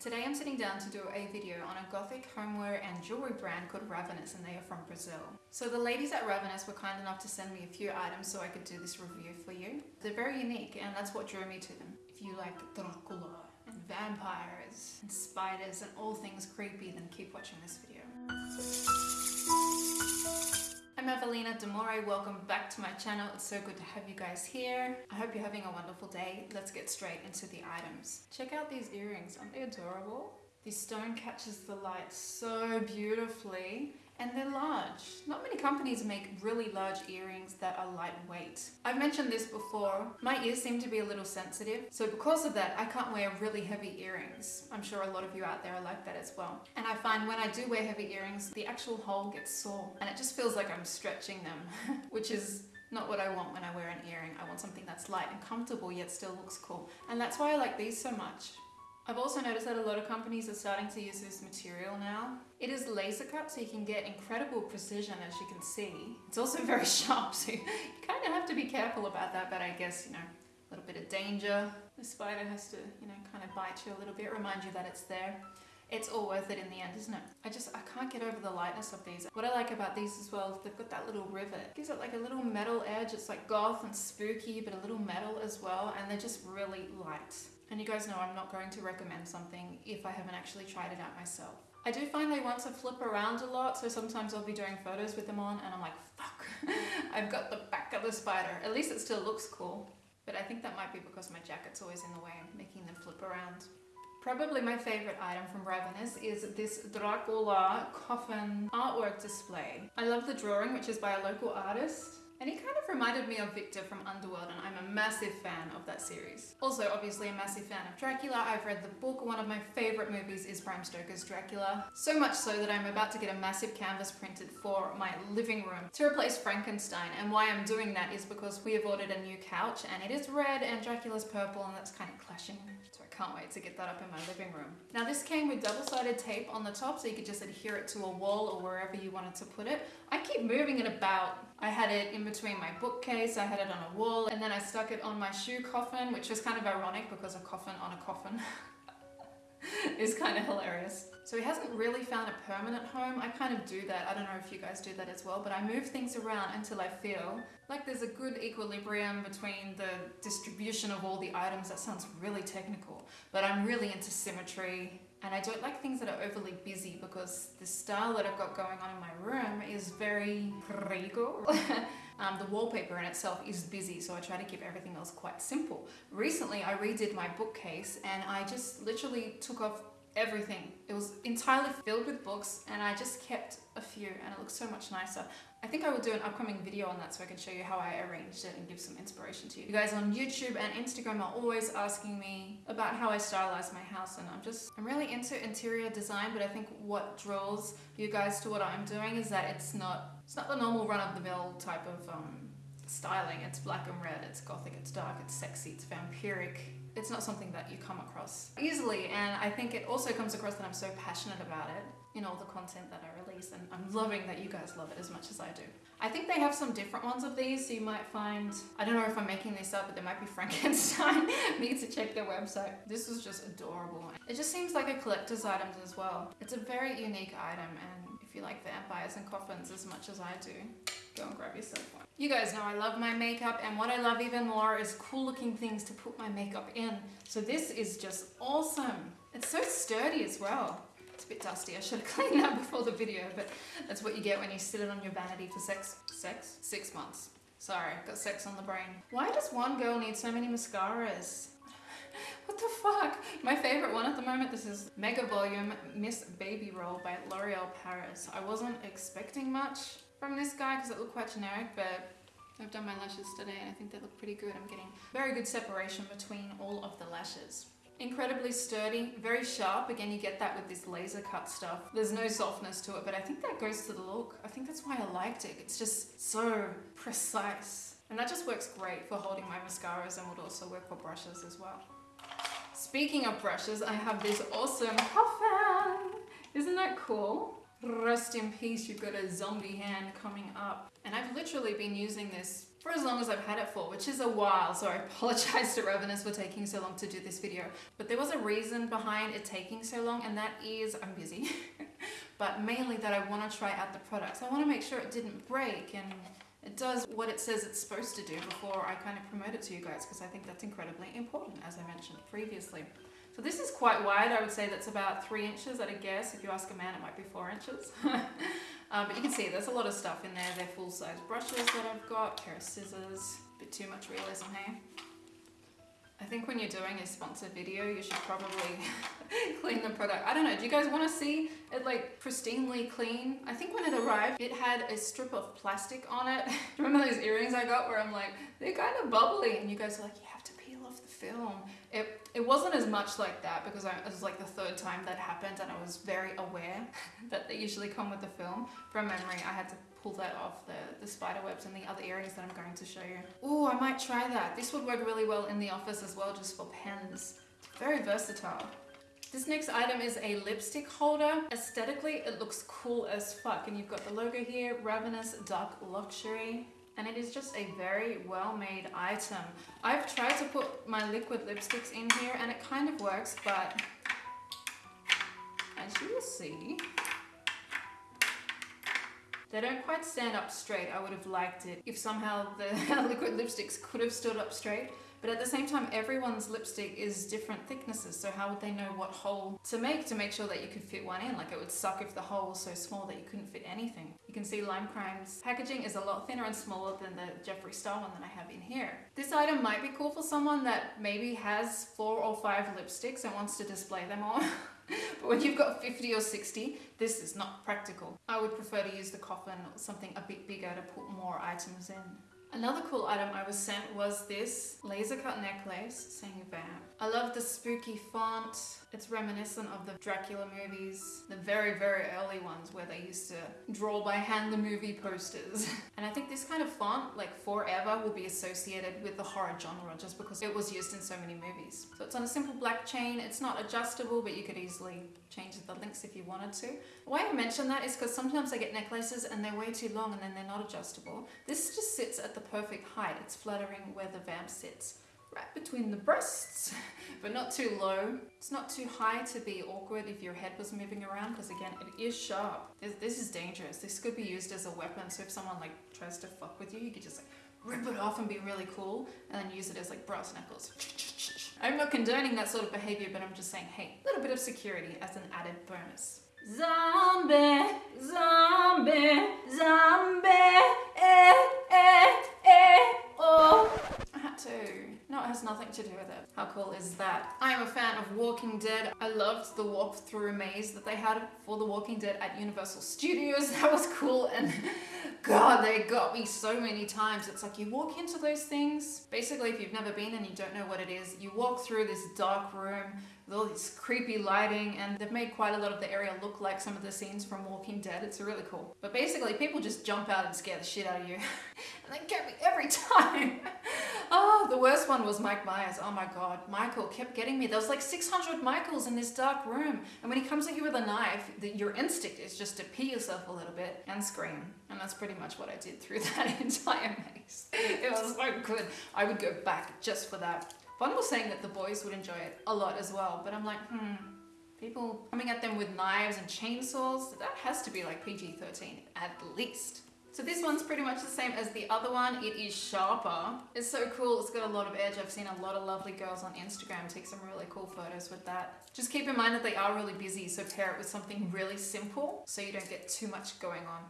Today I'm sitting down to do a video on a gothic homeware and jewelry brand called Ravenous and they are from Brazil. So the ladies at Ravenous were kind enough to send me a few items so I could do this review for you. They're very unique and that's what drew me to them. If you like Dracula and vampires and spiders and all things creepy then keep watching this video. I'm Demore, welcome back to my channel. It's so good to have you guys here. I hope you're having a wonderful day. Let's get straight into the items. Check out these earrings, aren't they adorable? This stone catches the light so beautifully and they're large. Not many companies make really large earrings that are lightweight. I've mentioned this before, my ears seem to be a little sensitive, so because of that I can't wear really heavy earrings. I'm sure a lot of you out there are like that as well. And I find when I do wear heavy earrings, the actual hole gets sore and it just feels like I'm stretching them, which is not what I want when I wear an earring. I want something that's light and comfortable yet still looks cool. And that's why I like these so much. I've also noticed that a lot of companies are starting to use this material now. It is laser cut so you can get incredible precision as you can see. It's also very sharp so you kind of have to be careful about that but I guess you know a little bit of danger. The spider has to you know kind of bite you a little bit, remind you that it's there. It's all worth it in the end, isn't it? I just, I can't get over the lightness of these. What I like about these as well is they've got that little rivet. It gives it like a little metal edge. It's like goth and spooky, but a little metal as well. And they're just really light. And you guys know I'm not going to recommend something if I haven't actually tried it out myself. I do find they want to flip around a lot, so sometimes I'll be doing photos with them on and I'm like, fuck, I've got the back of the spider. At least it still looks cool. But I think that might be because my jacket's always in the way, making them flip around. Probably my favorite item from Ravenous is this Dracula coffin artwork display. I love the drawing, which is by a local artist. And he kind of reminded me of Victor from Underworld and I'm a massive fan of that series. Also obviously a massive fan of Dracula. I've read the book. One of my favorite movies is Bram Stoker's Dracula. So much so that I'm about to get a massive canvas printed for my living room to replace Frankenstein. And why I'm doing that is because we have ordered a new couch and it is red and Dracula's purple and that's kind of clashing. So I can't wait to get that up in my living room. Now this came with double-sided tape on the top so you could just adhere it to a wall or wherever you wanted to put it. I keep moving it about. I had it in between my bookcase, I had it on a wall, and then I stuck it on my shoe coffin, which was kind of ironic because a coffin on a coffin is kind of hilarious. So he hasn't really found a permanent home. I kind of do that. I don't know if you guys do that as well, but I move things around until I feel like there's a good equilibrium between the distribution of all the items. That sounds really technical, but I'm really into symmetry and I don't like things that are overly busy because the style that I've got going on in my room is very prego. um, the wallpaper in itself is busy so I try to keep everything else quite simple. Recently I redid my bookcase and I just literally took off everything. It was entirely filled with books and I just kept a few and it looks so much nicer. I think I will do an upcoming video on that so I can show you how I arranged it and give some inspiration to you. You guys on YouTube and Instagram are always asking me about how I stylize my house and I'm just, I'm really into interior design but I think what draws you guys to what I'm doing is that it's not, it's not the normal run-of-the-mill type of um, styling. It's black and red, it's gothic, it's dark, it's sexy, it's vampiric, it's not something that you come across easily and I think it also comes across that I'm so passionate about it in all the content that I release and I'm loving that you guys love it as much as I do. I think they have some different ones of these so you might find, I don't know if I'm making this up but there might be Frankenstein, need to check their website. This is just adorable. It just seems like a collector's item as well. It's a very unique item and if you like vampires and coffins as much as I do, go and grab yourself one. You guys know I love my makeup and what I love even more is cool looking things to put my makeup in. So this is just awesome. It's so sturdy as well. Bit dusty, I should have cleaned that before the video, but that's what you get when you sit it on your vanity for sex, sex? Six months. Sorry, got sex on the brain. Why does one girl need so many mascaras? What the fuck? My favorite one at the moment, this is Mega Volume Miss Baby Roll by L'Oreal Paris. I wasn't expecting much from this guy because it looked quite generic, but I've done my lashes today and I think they look pretty good. I'm getting very good separation between all of the lashes. Incredibly sturdy, very sharp. Again, you get that with this laser cut stuff. There's no softness to it, but I think that goes to the look. I think that's why I liked it. It's just so precise. And that just works great for holding my mascaras and would also work for brushes as well. Speaking of brushes, I have this awesome coffin. Isn't that cool? Rest in peace, you've got a zombie hand coming up. And I've literally been using this for as long as I've had it for, which is a while. So I apologize to Ravenous for taking so long to do this video. But there was a reason behind it taking so long and that is I'm busy. but mainly that I want to try out the products. I want to make sure it didn't break and it does what it says it's supposed to do before I kind of promote it to you guys because I think that's incredibly important as I mentioned previously. So this is quite wide. I would say that's about three inches at a guess. If you ask a man, it might be four inches. um, but you can see there's a lot of stuff in there. They're full-size brushes that I've got, pair of scissors, a bit too much realism here. I think when you're doing a sponsored video, you should probably clean the product. I don't know, do you guys want to see it like pristinely clean? I think when it arrived, it had a strip of plastic on it. Remember those earrings I got where I'm like, they're kind of bubbly and you guys are like, you have to peel off the film. It, it wasn't as much like that because I, it was like the third time that happened and I was very aware that they usually come with the film. From memory, I had to pull that off the, the spider webs and the other earrings that I'm going to show you. Oh, I might try that. This would work really well in the office as well, just for pens. Very versatile. This next item is a lipstick holder. Aesthetically, it looks cool as fuck. And you've got the logo here, Ravenous Dark Luxury. And it is just a very well-made item. I've tried to put my liquid lipsticks in here and it kind of works, but as you will see, they don't quite stand up straight. I would have liked it if somehow the liquid lipsticks could have stood up straight. But at the same time, everyone's lipstick is different thicknesses. So how would they know what hole to make to make sure that you could fit one in? Like it would suck if the hole was so small that you couldn't fit anything. You can see Lime Crime's packaging is a lot thinner and smaller than the Jeffree Star one that I have in here. This item might be cool for someone that maybe has four or five lipsticks and wants to display them all. but when you've got 50 or 60, this is not practical. I would prefer to use the coffin or something a bit bigger to put more items in. Another cool item I was sent was this laser cut necklace saying vamp. I love the spooky font. It's reminiscent of the Dracula movies, the very, very early ones where they used to draw by hand the movie posters. and I think this kind of font, like forever, will be associated with the horror genre just because it was used in so many movies. So it's on a simple black chain. It's not adjustable, but you could easily change the links if you wanted to. Why I mention that is because sometimes I get necklaces and they're way too long and then they're not adjustable. This just sits at the perfect height. It's flattering where the vamp sits right between the breasts, but not too low. It's not too high to be awkward if your head was moving around, because again, it is sharp. This is dangerous. This could be used as a weapon, so if someone like tries to fuck with you, you could just like rip it off and be really cool, and then use it as like brass knuckles. I'm not condoning that sort of behavior, but I'm just saying, hey, a little bit of security as an added bonus. Zombie, zombie, zombie, eh, eh, has nothing to do with it. How cool is that? I am a fan of Walking Dead. I loved the walk through maze that they had for The Walking Dead at Universal Studios. That was cool and God, they got me so many times. It's like you walk into those things. Basically, if you've never been and you don't know what it is, you walk through this dark room all this creepy lighting and they've made quite a lot of the area look like some of the scenes from Walking Dead. It's really cool. But basically, people just jump out and scare the shit out of you. and they get me every time. oh, the worst one was Mike Myers. Oh my god. Michael kept getting me. There was like 600 Michaels in this dark room. And when he comes at you with a knife, the, your instinct is just to pee yourself a little bit and scream. And that's pretty much what I did through that entire maze. It was so good. I would go back just for that. One was saying that the boys would enjoy it a lot as well, but I'm like, hmm, people coming at them with knives and chainsaws, that has to be like PG-13 at least. So this one's pretty much the same as the other one. It is sharper. It's so cool. It's got a lot of edge. I've seen a lot of lovely girls on Instagram take some really cool photos with that. Just keep in mind that they are really busy, so pair it with something really simple so you don't get too much going on.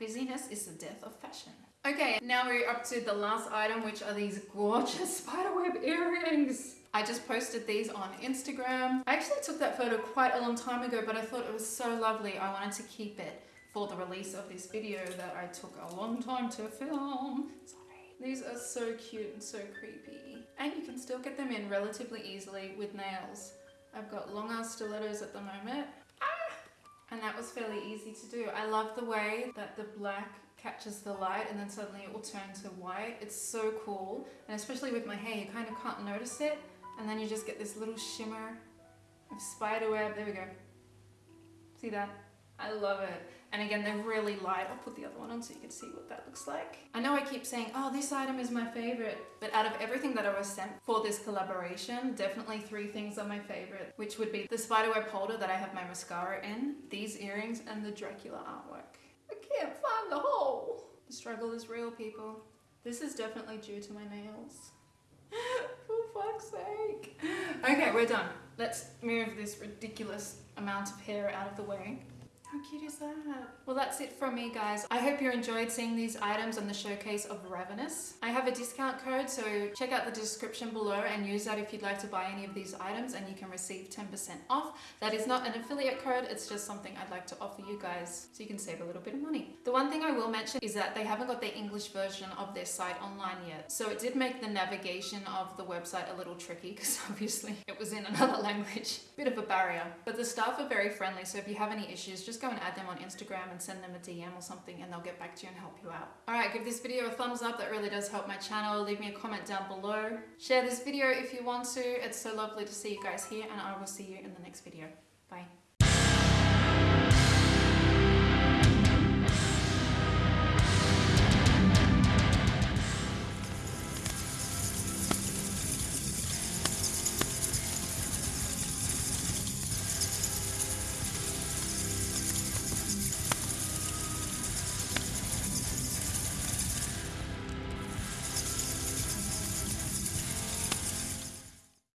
Busyness is the death of fashion. Okay, now we're up to the last item, which are these gorgeous spiderweb earrings. I just posted these on Instagram. I actually took that photo quite a long time ago, but I thought it was so lovely. I wanted to keep it for the release of this video that I took a long time to film. Sorry. These are so cute and so creepy. And you can still get them in relatively easily with nails. I've got long ass stilettos at the moment. Ah! And that was fairly easy to do. I love the way that the black catches the light and then suddenly it will turn to white. It's so cool. And especially with my hair, you kind of can't notice it. And then you just get this little shimmer of spider web. There we go. See that? I love it. And again, they're really light. I'll put the other one on so you can see what that looks like. I know I keep saying, oh, this item is my favorite, but out of everything that I was sent for this collaboration, definitely three things are my favorite, which would be the spiderweb holder that I have my mascara in, these earrings, and the Dracula artwork. Can't find the hole. The struggle is real, people. This is definitely due to my nails. For fuck's sake. Okay, we're done. Let's move this ridiculous amount of hair out of the way. How cute is that? Well, that's it from me, guys. I hope you enjoyed seeing these items on the showcase of Ravenous. I have a discount code, so check out the description below and use that if you'd like to buy any of these items and you can receive 10% off. That is not an affiliate code, it's just something I'd like to offer you guys so you can save a little bit of money. The one thing I will mention is that they haven't got the English version of their site online yet. So it did make the navigation of the website a little tricky because obviously it was in another language. Bit of a barrier. But the staff are very friendly, so if you have any issues, just go and add them on Instagram and send them a DM or something and they'll get back to you and help you out. Alright, give this video a thumbs up, that really does help my channel. Leave me a comment down below. Share this video if you want to. It's so lovely to see you guys here and I will see you in the next video. Bye.